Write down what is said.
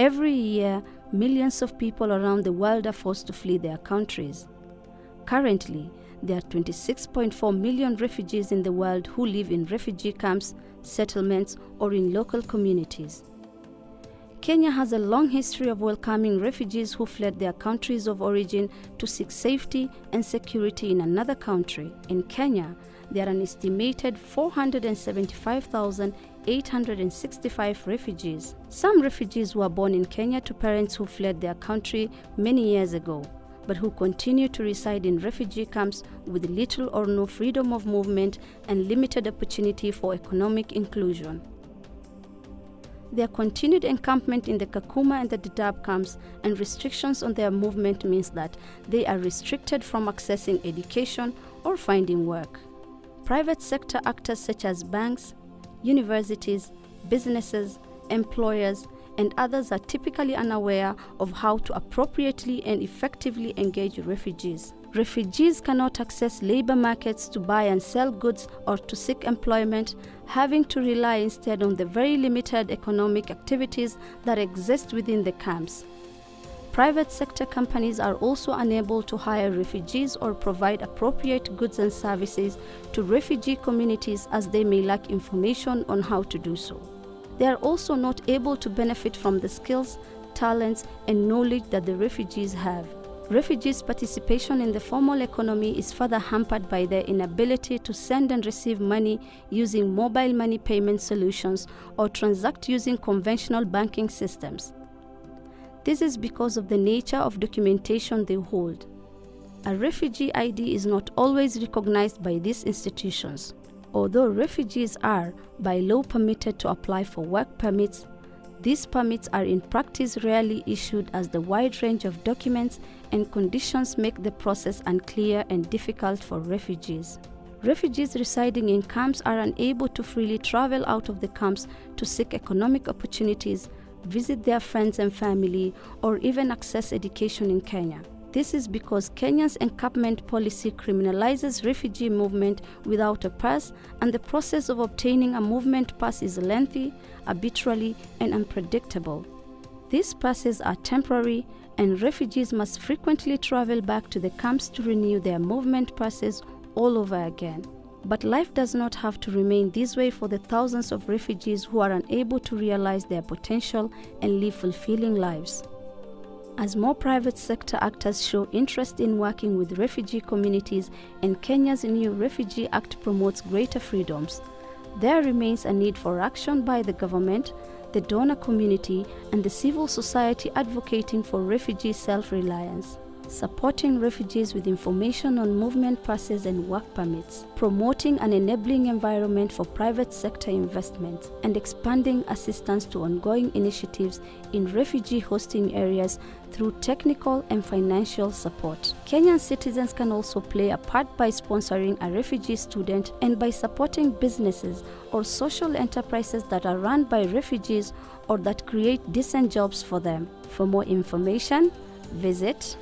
Every year, millions of people around the world are forced to flee their countries. Currently, there are 26.4 million refugees in the world who live in refugee camps, settlements, or in local communities. Kenya has a long history of welcoming refugees who fled their countries of origin to seek safety and security in another country. In Kenya, there are an estimated 475,865 refugees. Some refugees were born in Kenya to parents who fled their country many years ago, but who continue to reside in refugee camps with little or no freedom of movement and limited opportunity for economic inclusion. Their continued encampment in the Kakuma and the Dadaab camps and restrictions on their movement means that they are restricted from accessing education or finding work. Private sector actors such as banks, universities, businesses, employers, and others are typically unaware of how to appropriately and effectively engage refugees. Refugees cannot access labor markets to buy and sell goods or to seek employment, having to rely instead on the very limited economic activities that exist within the camps. Private sector companies are also unable to hire refugees or provide appropriate goods and services to refugee communities as they may lack information on how to do so. They are also not able to benefit from the skills, talents, and knowledge that the refugees have. Refugees' participation in the formal economy is further hampered by their inability to send and receive money using mobile money payment solutions or transact using conventional banking systems. This is because of the nature of documentation they hold. A refugee ID is not always recognized by these institutions. Although refugees are, by law, permitted to apply for work permits, these permits are in practice rarely issued as the wide range of documents and conditions make the process unclear and difficult for refugees. Refugees residing in camps are unable to freely travel out of the camps to seek economic opportunities, visit their friends and family, or even access education in Kenya. This is because Kenya's encampment policy criminalizes refugee movement without a pass, and the process of obtaining a movement pass is lengthy, arbitrary, and unpredictable. These passes are temporary, and refugees must frequently travel back to the camps to renew their movement passes all over again. But life does not have to remain this way for the thousands of refugees who are unable to realize their potential and live fulfilling lives. As more private sector actors show interest in working with refugee communities and Kenya's new Refugee Act promotes greater freedoms, there remains a need for action by the government, the donor community, and the civil society advocating for refugee self reliance supporting refugees with information on movement passes and work permits, promoting an enabling environment for private sector investment, and expanding assistance to ongoing initiatives in refugee hosting areas through technical and financial support. Kenyan citizens can also play a part by sponsoring a refugee student and by supporting businesses or social enterprises that are run by refugees or that create decent jobs for them. For more information, visit